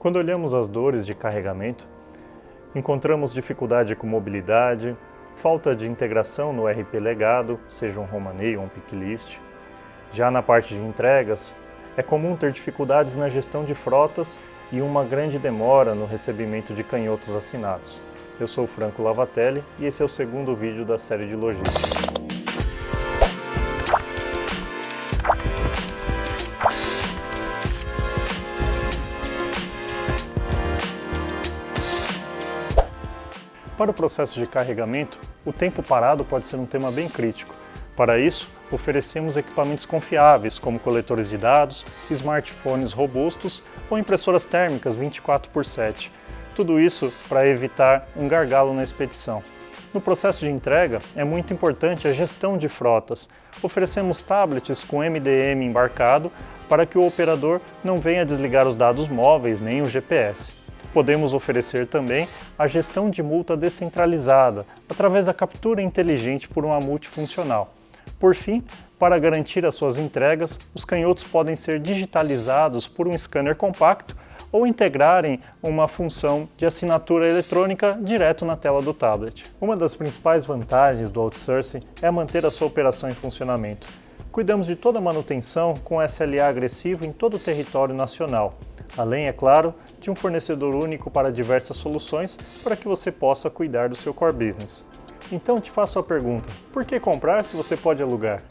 Quando olhamos as dores de carregamento, encontramos dificuldade com mobilidade, falta de integração no RP legado, seja um Romanei ou um Picklist. Já na parte de entregas, é comum ter dificuldades na gestão de frotas e uma grande demora no recebimento de canhotos assinados. Eu sou Franco Lavatelli e esse é o segundo vídeo da série de logística. Para o processo de carregamento, o tempo parado pode ser um tema bem crítico. Para isso, oferecemos equipamentos confiáveis, como coletores de dados, smartphones robustos ou impressoras térmicas 24 por 7. Tudo isso para evitar um gargalo na expedição. No processo de entrega, é muito importante a gestão de frotas. Oferecemos tablets com MDM embarcado para que o operador não venha desligar os dados móveis nem o GPS podemos oferecer também a gestão de multa descentralizada, através da captura inteligente por uma multifuncional. Por fim, para garantir as suas entregas, os canhotos podem ser digitalizados por um scanner compacto ou integrarem uma função de assinatura eletrônica direto na tela do tablet. Uma das principais vantagens do outsourcing é manter a sua operação em funcionamento. Cuidamos de toda a manutenção com SLA agressivo em todo o território nacional, além, é claro, de um fornecedor único para diversas soluções para que você possa cuidar do seu core business. Então te faço a pergunta, por que comprar se você pode alugar?